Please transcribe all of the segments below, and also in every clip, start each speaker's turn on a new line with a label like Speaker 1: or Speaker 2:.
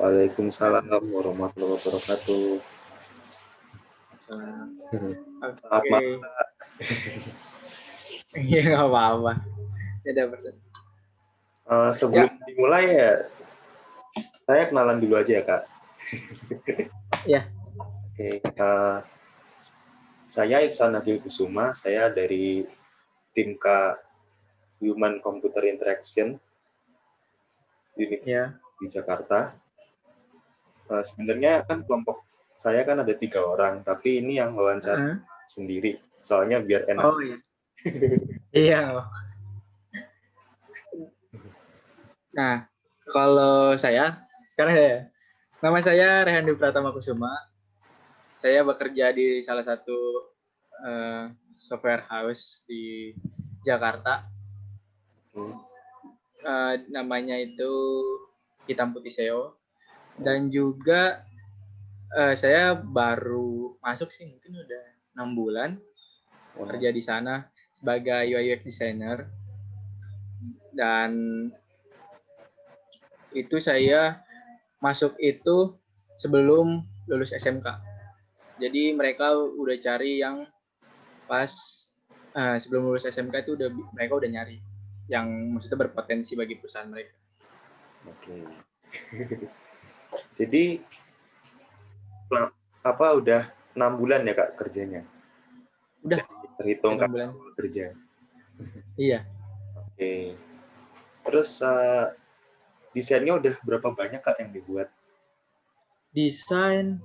Speaker 1: Waalaikumsalam warahmatullahi wabarakatuh.
Speaker 2: Selamat malam. Iya nggak apa-apa. Ya dapat.
Speaker 1: Uh, sebelum ya. dimulai ya, saya kenalan dulu aja ya kak.
Speaker 2: ya.
Speaker 1: Oke, okay. uh, saya Iksan Nagil Kusuma. Saya dari tim K Human Computer Interaction Unit ya. di Jakarta. Uh, sebenarnya kan kelompok saya kan ada tiga orang, tapi ini yang wawancara uh. sendiri. Soalnya biar enak.
Speaker 2: Oh iya. iya. Nah, kalau saya sekarang ya, nama saya Rehandi Pratama Kusuma. Saya bekerja di salah satu uh, software house di Jakarta. Uh, namanya itu Hitam Putih SEO. Dan juga uh, saya baru masuk sih mungkin udah enam bulan kerja di sana sebagai UI UX designer dan itu saya masuk itu sebelum lulus SMK. Jadi mereka udah cari yang pas uh, sebelum lulus SMK itu udah mereka udah nyari yang maksudnya berpotensi bagi perusahaan mereka.
Speaker 1: Oke. Jadi apa udah enam bulan ya kak kerjanya?
Speaker 2: Udah.
Speaker 1: Terhitung kak bulan. kerja.
Speaker 2: Iya.
Speaker 1: Oke. Terus uh, desainnya udah berapa banyak kak yang dibuat?
Speaker 2: Desain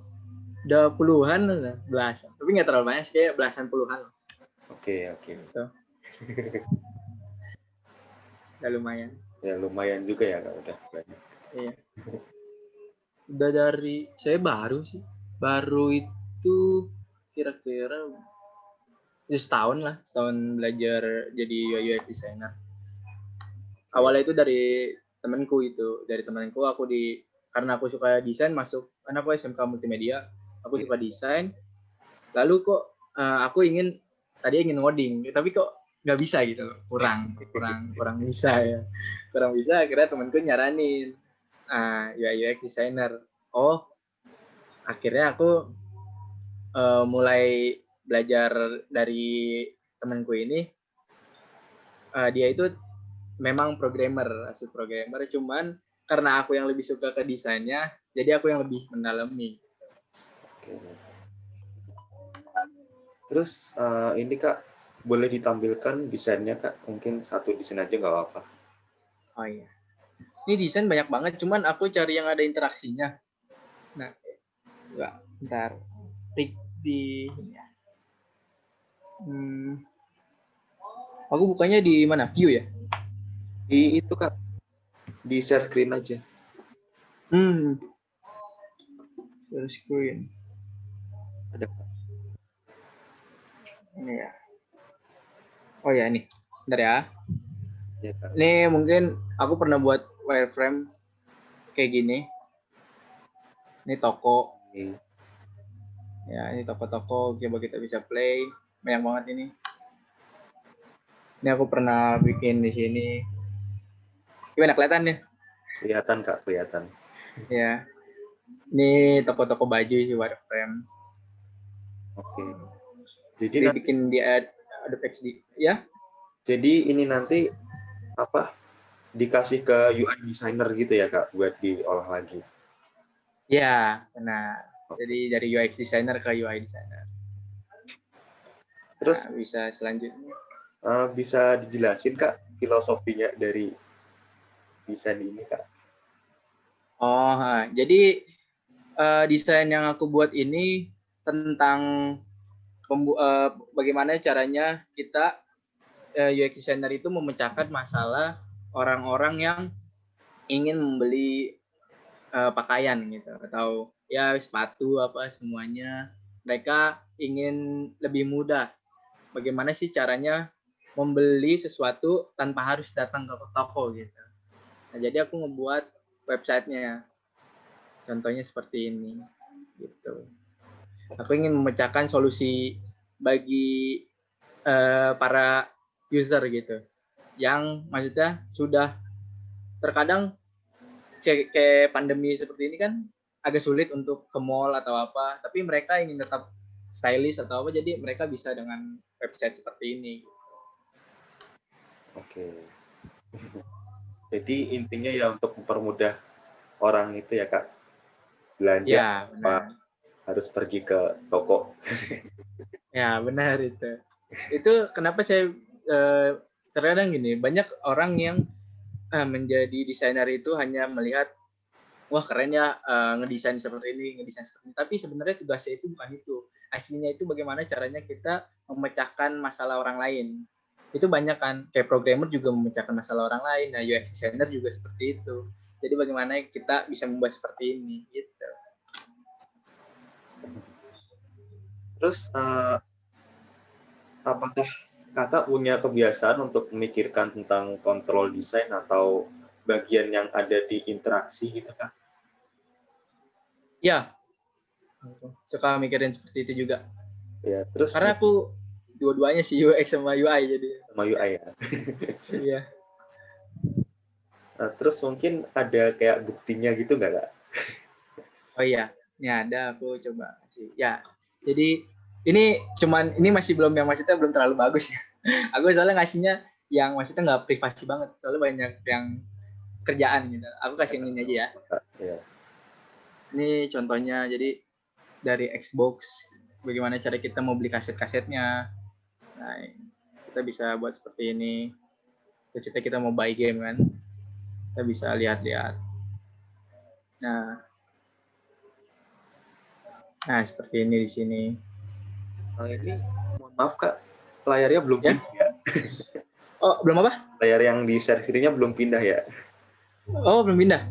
Speaker 2: udah puluhan, belasan. Tapi nggak terlalu banyak sih, kayak belasan puluhan.
Speaker 1: Oke oke. Gitu.
Speaker 2: udah lumayan.
Speaker 1: Ya lumayan juga ya kak udah
Speaker 2: banyak. Iya. Udah dari saya baru sih. Baru itu kira-kira ya setahun lah setahun belajar jadi UI designer. Awalnya itu dari temanku itu dari temanku aku di karena aku suka desain masuk karena aku SMK multimedia aku suka desain. Lalu kok uh, aku ingin tadi ingin ngoding tapi kok nggak bisa gitu kurang kurang kurang bisa ya. Kurang bisa akhirnya temanku nyaranin uh, UI UX designer oh akhirnya aku uh, mulai belajar dari temanku ini. Uh, dia itu memang programmer asli programmer. Cuman karena aku yang lebih suka ke desainnya jadi aku yang lebih mendalami.
Speaker 1: Terus uh, ini kak boleh ditampilkan desainnya kak? Mungkin satu desain aja nggak apa-apa.
Speaker 2: Oh iya ini desain banyak banget cuman aku cari yang ada interaksinya nah Enggak, ntar Rick di ya. Hmm. Aku bukanya di mana? View ya?
Speaker 1: Di itu kak, di share screen aja.
Speaker 2: Hmm. Share screen.
Speaker 1: Ada kak.
Speaker 2: Ini ya. Oh ya ini, bentar ya. ya kak. Ini mungkin aku pernah buat wireframe kayak gini. Ini toko Ya, ini toko-toko coba kita bisa play. Banyak banget ini. Ini aku pernah bikin di sini. Gimana kelihatan ya?
Speaker 1: Kelihatan Kak, kelihatan.
Speaker 2: Ya. Ini toko-toko baju sih wireframe.
Speaker 1: Oke.
Speaker 2: Jadi, Jadi bikin di Adobe XD, ya?
Speaker 1: Jadi ini nanti apa? Dikasih ke UI designer gitu ya Kak buat diolah lagi.
Speaker 2: Ya, benar. Jadi dari UX designer ke UI designer.
Speaker 1: Terus
Speaker 2: nah, bisa selanjutnya.
Speaker 1: Uh, bisa dijelasin kak filosofinya dari desain ini kak?
Speaker 2: Oh, ha. jadi uh, desain yang aku buat ini tentang uh, bagaimana caranya kita uh, UX designer itu memecahkan masalah orang-orang yang ingin membeli uh, pakaian gitu atau ya sepatu apa semuanya. Mereka ingin lebih mudah. Bagaimana sih caranya membeli sesuatu tanpa harus datang ke toko gitu? Nah, jadi aku ngebuat websitenya. Contohnya seperti ini gitu. Aku ingin memecahkan solusi bagi uh, para user gitu yang maksudnya sudah terkadang kayak, pandemi seperti ini kan agak sulit untuk ke mall atau apa, tapi mereka ingin tetap stylish atau apa, jadi mereka bisa dengan website seperti ini.
Speaker 1: Oke. Jadi intinya ya untuk mempermudah orang itu ya kak belanja
Speaker 2: Ya, benar.
Speaker 1: harus pergi ke toko.
Speaker 2: Ya, benar itu. Itu kenapa saya eh, terkadang gini, banyak orang yang eh, menjadi desainer itu hanya melihat wah keren ya eh, ngedesain seperti ini, ngedesain seperti ini. Tapi sebenarnya tugasnya itu bukan itu. Aslinya itu bagaimana caranya kita memecahkan masalah orang lain. Itu banyak kan, kayak programmer juga memecahkan masalah orang lain. Nah, UX designer juga seperti itu. Jadi bagaimana kita bisa membuat seperti ini gitu.
Speaker 1: Terus eh, apakah kakak punya kebiasaan untuk memikirkan tentang kontrol desain atau bagian yang ada di interaksi gitu kak?
Speaker 2: Ya, suka mikirin seperti itu juga.
Speaker 1: Ya, terus
Speaker 2: Karena aku dua-duanya sih UX sama UI jadi.
Speaker 1: sama UI ya.
Speaker 2: Iya.
Speaker 1: Nah, terus mungkin ada kayak buktinya gitu nggak kak?
Speaker 2: Oh iya, ini ada aku coba kasih. Ya, jadi ini cuman ini masih belum yang maksudnya belum terlalu bagus ya. Aku soalnya ngasihnya yang maksudnya nggak privasi banget, soalnya banyak yang kerjaan gitu. Aku kasih yang ini aja ya.
Speaker 1: Ya.
Speaker 2: Ini contohnya, jadi dari Xbox, bagaimana cara kita mau beli kaset-kasetnya. Nah, kita bisa buat seperti ini. Terus kita, kita mau buy game kan, kita bisa lihat-lihat. Nah, nah seperti ini di sini.
Speaker 1: Nah, ini mohon maaf kak, layarnya belum
Speaker 2: Ya.
Speaker 1: pindah ya.
Speaker 2: Oh, belum apa?
Speaker 1: Layar yang di share screen-nya belum pindah ya.
Speaker 2: Oh, belum pindah.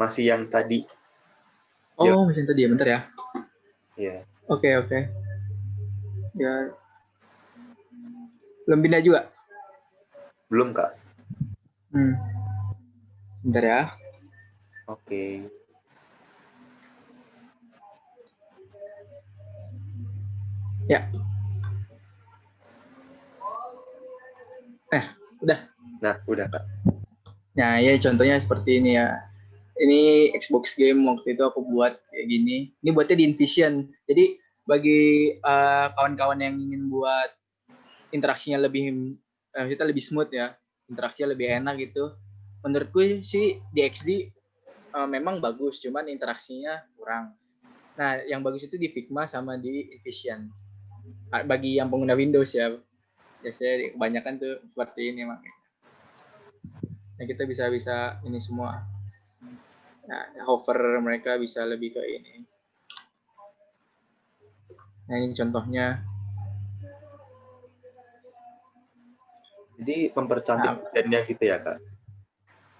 Speaker 1: Masih yang tadi.
Speaker 2: Oh,
Speaker 1: Ya.
Speaker 2: mesin tadi ya, bentar ya.
Speaker 1: Ya.
Speaker 2: Oke, oke. Ya. Belum pindah juga.
Speaker 1: Belum kak.
Speaker 2: Hmm. Bentar ya.
Speaker 1: Oke.
Speaker 2: Ya. Eh, udah.
Speaker 1: Nah, udah kak.
Speaker 2: Nah, ya contohnya seperti ini ya. Ini Xbox game waktu itu aku buat kayak gini. Ini buatnya di InVision. Jadi bagi eh, kawan-kawan yang ingin buat interaksinya lebih eh, kita lebih smooth ya, interaksinya lebih enak gitu. Menurutku sih di XD eh, memang bagus, cuman interaksinya kurang. Nah, yang bagus itu di Figma sama di InVision. Bagi yang pengguna Windows ya, biasanya kebanyakan tuh seperti ini makanya. Nah, kita bisa bisa ini semua. Nah, hover mereka bisa lebih ke ini. Nah, ini contohnya.
Speaker 1: Jadi mempercantik
Speaker 2: Nah.
Speaker 1: desainnya gitu ya kak.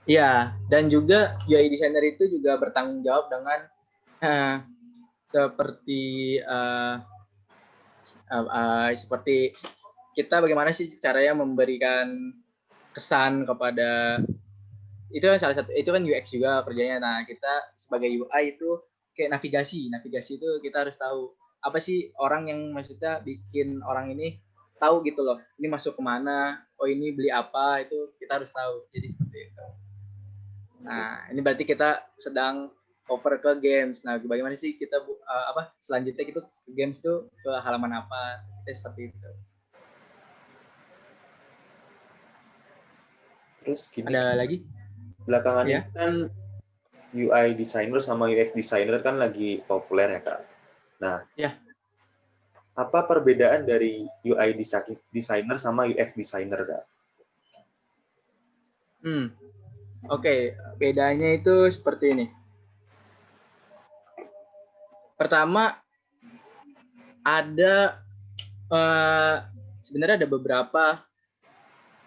Speaker 2: Iya, dan juga UI designer itu juga bertanggung jawab dengan eh, seperti eh, eh, eh, seperti kita bagaimana sih caranya memberikan kesan kepada itu kan salah satu itu kan UX juga kerjanya. Nah, kita sebagai UI itu kayak navigasi. Navigasi itu kita harus tahu apa sih orang yang maksudnya bikin orang ini tahu gitu loh. Ini masuk ke mana? Oh ini beli apa? Itu kita harus tahu. Jadi seperti itu. Nah, ini berarti kita sedang over ke games. Nah, bagaimana sih kita eh, apa selanjutnya kita ke games tuh ke halaman apa? Kita seperti itu.
Speaker 1: Terus gini,
Speaker 2: Ada lagi?
Speaker 1: belakangan
Speaker 2: Ya.
Speaker 1: ini kan UI designer sama UX designer kan lagi populer ya kak. Nah,
Speaker 2: Ya.
Speaker 1: apa perbedaan dari UI desi- designer sama UX designer kak?
Speaker 2: Hmm. Oke, bedanya itu seperti ini. Pertama ada eh, sebenarnya ada beberapa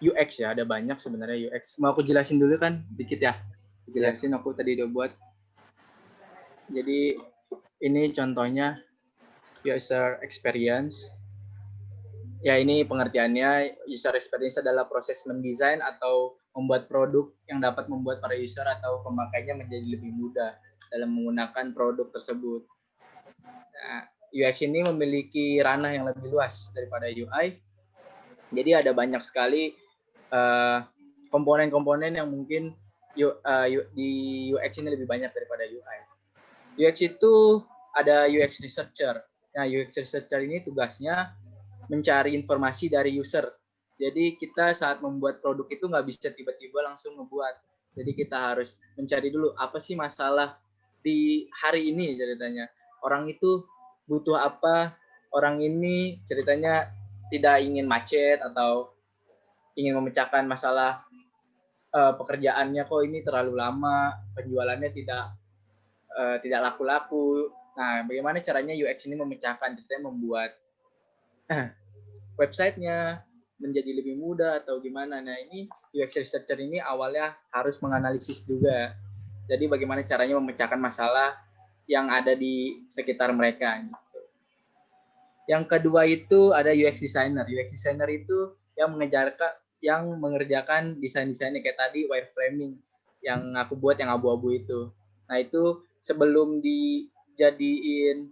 Speaker 2: UX ya, ada banyak sebenarnya UX. Mau aku jelasin dulu kan dikit ya. Jelasin aku tadi udah buat. Jadi ini contohnya user experience. Ya ini pengertiannya user experience adalah proses mendesain atau membuat produk yang dapat membuat para user atau pemakainya menjadi lebih mudah dalam menggunakan produk tersebut. Nah, UX ini memiliki ranah yang lebih luas daripada UI. Jadi ada banyak sekali eh, komponen-komponen yang mungkin uh, di UX ini lebih banyak daripada UI. UX itu ada UX researcher. Nah, UX researcher ini tugasnya mencari informasi dari user. Jadi kita saat membuat produk itu nggak bisa tiba-tiba langsung membuat. Jadi kita harus mencari dulu apa sih masalah di hari ini ceritanya. Orang itu butuh apa? Orang ini ceritanya tidak ingin macet atau ingin memecahkan masalah uh, pekerjaannya kok ini terlalu lama, penjualannya tidak uh, tidak laku-laku. Nah, bagaimana caranya UX ini memecahkan, ceritanya membuat websitenya menjadi lebih mudah atau gimana. Nah, ini UX researcher ini awalnya harus menganalisis juga. Jadi bagaimana caranya memecahkan masalah yang ada di sekitar mereka. Gitu. Yang kedua itu ada UX designer. UX designer itu yang mengejarkan yang mengerjakan desain-desainnya kayak tadi wireframing yang aku buat yang abu-abu itu. Nah itu sebelum dijadiin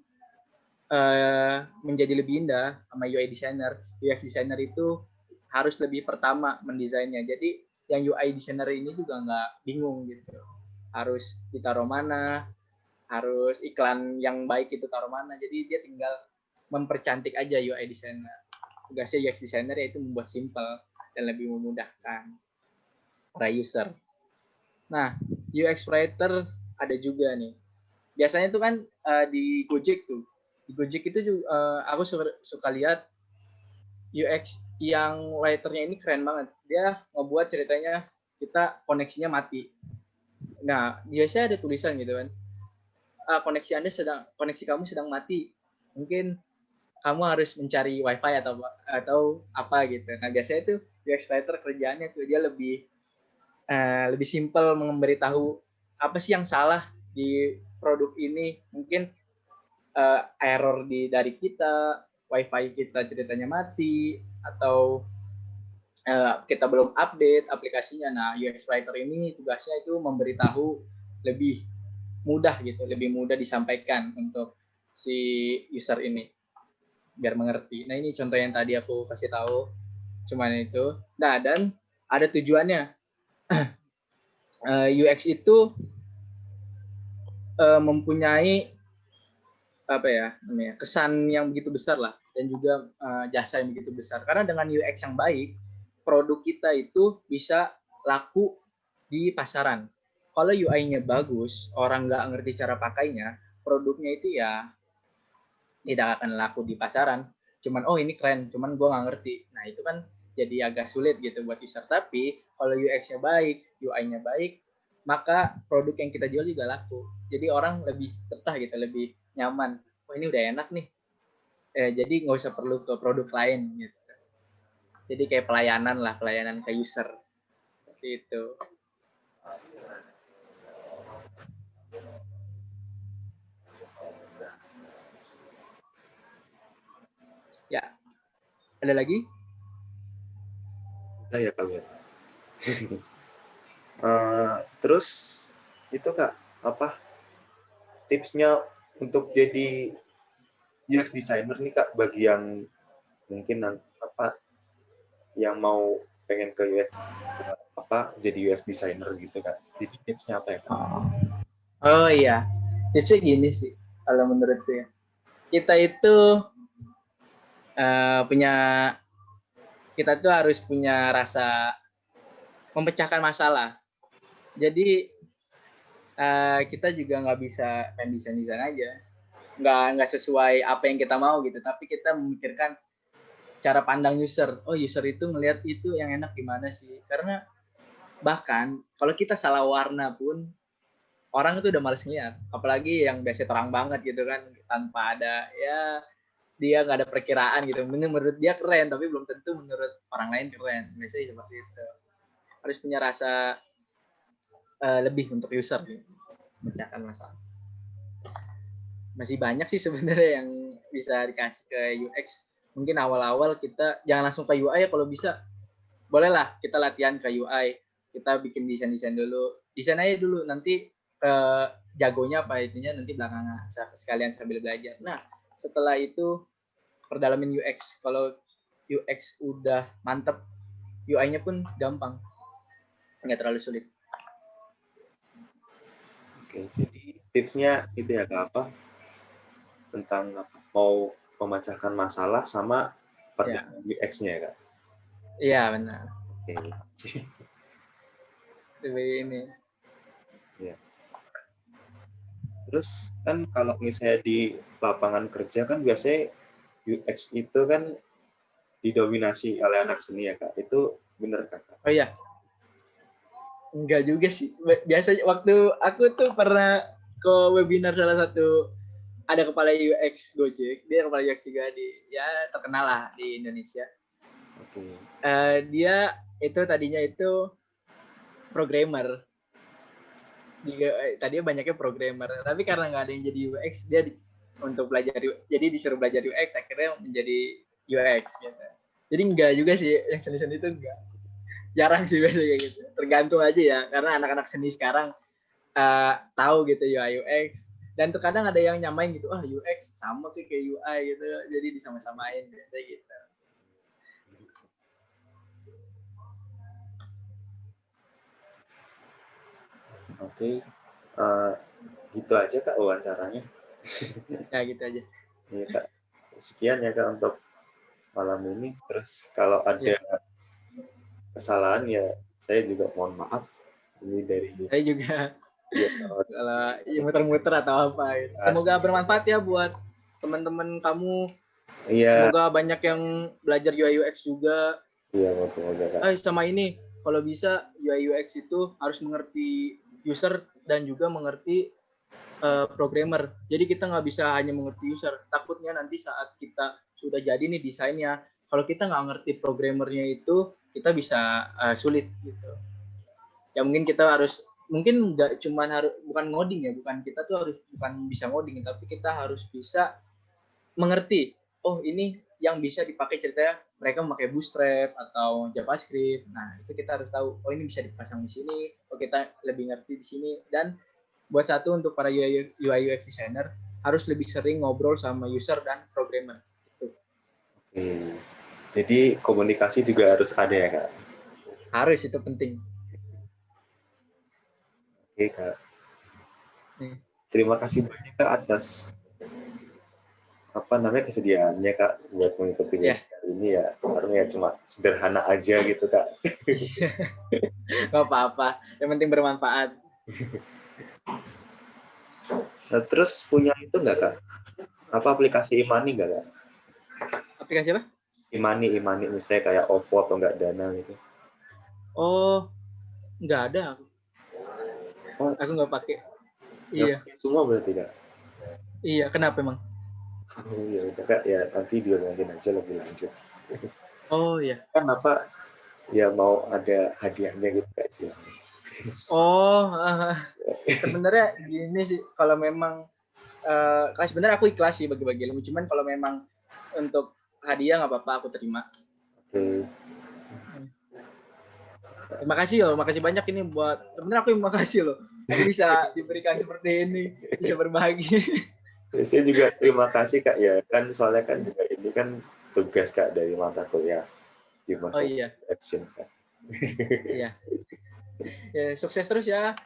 Speaker 2: uh, menjadi lebih indah sama UI designer, UX designer itu harus lebih pertama mendesainnya. Jadi yang UI designer ini juga nggak bingung gitu. Harus ditaruh mana, harus iklan yang baik itu taruh mana. Jadi dia tinggal mempercantik aja UI designer. Tugasnya UX designer yaitu membuat simple dan lebih memudahkan para user. Nah, UX writer ada juga nih. Biasanya itu kan uh, di Gojek tuh. Di Gojek itu juga uh, aku suka, suka lihat UX yang writernya ini keren banget. Dia ngebuat ceritanya kita koneksinya mati. Nah, biasanya ada tulisan gitu kan. Uh, koneksi Anda sedang koneksi kamu sedang mati. Mungkin kamu harus mencari wifi atau atau apa gitu. Nah biasanya itu UX writer kerjaannya tuh dia lebih uh, lebih simpel memberitahu apa sih yang salah di produk ini. Mungkin uh, error di dari kita, wifi kita ceritanya mati atau uh, kita belum update aplikasinya. Nah UX writer ini tugasnya itu memberitahu lebih mudah gitu, lebih mudah disampaikan untuk si user ini biar mengerti. Nah ini contoh yang tadi aku kasih tahu, cuman itu. Nah dan ada tujuannya. UX eh, itu uh, mempunyai apa ya namanya kesan yang begitu besar lah dan juga uh, jasa yang begitu besar karena dengan UX yang baik produk kita itu bisa laku di pasaran kalau UI-nya bagus orang nggak ngerti cara pakainya produknya itu ya tidak akan laku di pasaran. Cuman oh ini keren cuman gue nggak ngerti. Nah itu kan jadi agak sulit gitu buat user. Tapi kalau UX-nya baik UI-nya baik maka produk yang kita jual juga laku. Jadi orang lebih betah gitu lebih nyaman. Oh ini udah enak nih. Eh, jadi nggak usah perlu ke produk lain gitu. Jadi kayak pelayanan lah pelayanan ke user. Seperti itu Ya. Ada lagi?
Speaker 1: Ada ya kalian. uh, eh, terus itu kak apa tipsnya untuk jadi UX designer nih kak bagi yang mungkin apa yang mau pengen ke UX apa jadi UX designer gitu kak. Jadi tipsnya apa ya kak?
Speaker 2: Oh, oh iya, tipsnya gini sih kalau menurutku ya. Kita itu uh, punya kita tuh harus punya rasa memecahkan masalah. Jadi uh, kita juga nggak bisa main desain desain aja, nggak nggak sesuai apa yang kita mau gitu. Tapi kita memikirkan cara pandang user. Oh user itu ngelihat itu yang enak gimana sih? Karena bahkan kalau kita salah warna pun orang itu udah males ngeliat. Apalagi yang biasa terang banget gitu kan tanpa ada ya dia nggak ada perkiraan gitu. Menurut dia keren, tapi belum tentu menurut orang lain keren. Biasanya seperti itu. Harus punya rasa uh, lebih untuk user, gitu. memecahkan masalah. Masih banyak sih sebenarnya yang bisa dikasih ke UX. Mungkin awal-awal kita jangan langsung ke UI ya kalau bisa. Bolehlah kita latihan ke UI. Kita bikin desain-desain dulu. Desain aja dulu, nanti ke jagonya apa itunya nanti belakangan sekalian sambil belajar. Nah, setelah itu perdalamin UX. Kalau UX udah mantep, UI-nya pun gampang. Nggak terlalu sulit.
Speaker 1: Oke, jadi tipsnya itu ya kak apa? Tentang apa? Mau memecahkan masalah sama
Speaker 2: Ya.
Speaker 1: perbedaan UX-nya ya kak?
Speaker 2: Iya benar.
Speaker 1: Oke.
Speaker 2: Lebih ini.
Speaker 1: Terus kan kalau misalnya di lapangan kerja kan biasanya UX itu kan didominasi oleh anak seni ya kak. Itu bener kak?
Speaker 2: Oh iya. Enggak juga sih. Biasanya waktu aku tuh pernah ke webinar salah satu ada kepala UX Gojek, dia kepala UX juga di ya terkenal lah di Indonesia.
Speaker 1: Oke.
Speaker 2: Eh, dia itu tadinya itu programmer. Dia, eh, tadinya banyaknya programmer, tapi karena nggak ada yang jadi UX, dia di- untuk belajar jadi disuruh belajar UX akhirnya menjadi UX gitu. Jadi enggak juga sih yang seni-seni itu enggak. Jarang sih biasanya gitu. Tergantung aja ya, karena anak-anak seni sekarang eh, tahu gitu UI UX dan terkadang ada yang nyamain gitu, ah UX sama kayak UI gitu, jadi disama-samain gitu.
Speaker 1: Oke. Eh, gitu aja kak wawancaranya.
Speaker 2: Ya gitu aja.
Speaker 1: Iya kak. Sekian ya kak untuk malam ini. Terus kalau ada kesalahan ya saya juga mohon maaf. Ini dari
Speaker 2: Saya juga
Speaker 1: ya,
Speaker 2: kalau ya, muter-muter atau apa gitu. Semoga bermanfaat ya buat teman-teman kamu.
Speaker 1: Iya,
Speaker 2: Semoga banyak yang belajar UI UX juga.
Speaker 1: iya kak.
Speaker 2: Eh sama ini, kalau bisa UI UX itu harus mengerti user dan juga mengerti eh, programmer. Jadi kita nggak bisa hanya mengerti user. Takutnya nanti saat kita sudah jadi nih desainnya, kalau kita nggak ngerti programmernya itu, kita bisa eh, sulit gitu. Ya mungkin kita harus mungkin nggak cuman harus bukan ngoding ya, bukan kita tuh harus bukan bisa ngoding, tapi kita harus bisa mengerti. Oh ini yang bisa dipakai ceritanya mereka memakai Bootstrap atau JavaScript. Nah, itu kita harus tahu, oh ini bisa dipasang di sini, oh kita lebih ngerti di sini. Dan buat satu untuk para UI UX designer harus lebih sering ngobrol sama user dan programmer.
Speaker 1: Oke. Jadi komunikasi juga harus ada ya kak.
Speaker 2: Harus itu penting.
Speaker 1: Oke kak.
Speaker 2: Hmm.
Speaker 1: Terima kasih banyak kak atas apa namanya kesediaannya kak buat mengikuti webinar ini ya. Karena ya cuma sederhana aja gitu kak.
Speaker 2: Gak apa-apa, yang penting bermanfaat.
Speaker 1: Nah, terus punya itu nggak kak? Apa aplikasi Imani nggak kak?
Speaker 2: Aplikasi apa?
Speaker 1: Imani, Imani misalnya kayak Oppo atau nggak Dana gitu.
Speaker 2: Oh, nggak ada aku.
Speaker 1: Oh.
Speaker 2: Aku nggak pakai.
Speaker 1: Nggak
Speaker 2: Iya,
Speaker 1: Semua berarti kak.
Speaker 2: iya. Kenapa emang?
Speaker 1: Oh, ya udah kak ya nanti diomongin aja lebih lanjut.
Speaker 2: Oh iya.
Speaker 1: Kan apa ya mau ada hadiahnya gitu kak sih.
Speaker 2: Oh, sebenarnya gini sih, kalau memang eh uh, sebenarnya aku ikhlas sih bagi-bagi ilmu, cuman kalau memang untuk hadiah nggak apa-apa aku terima.
Speaker 1: Oke.
Speaker 2: Terima kasih loh, makasih banyak ini buat sebenarnya aku yang makasih loh. Aku bisa diberikan seperti ini, bisa berbagi.
Speaker 1: Ya, saya juga terima kasih kak ya kan soalnya kan juga ini kan tugas kak dari mata kuliah Human
Speaker 2: Oh iya,
Speaker 1: Action kak.
Speaker 2: iya. Ya, sukses terus ya.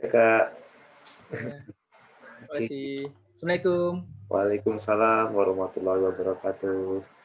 Speaker 1: Ya kak.
Speaker 2: Terima kasih. Assalamualaikum.
Speaker 1: Waalaikumsalam warahmatullahi wabarakatuh.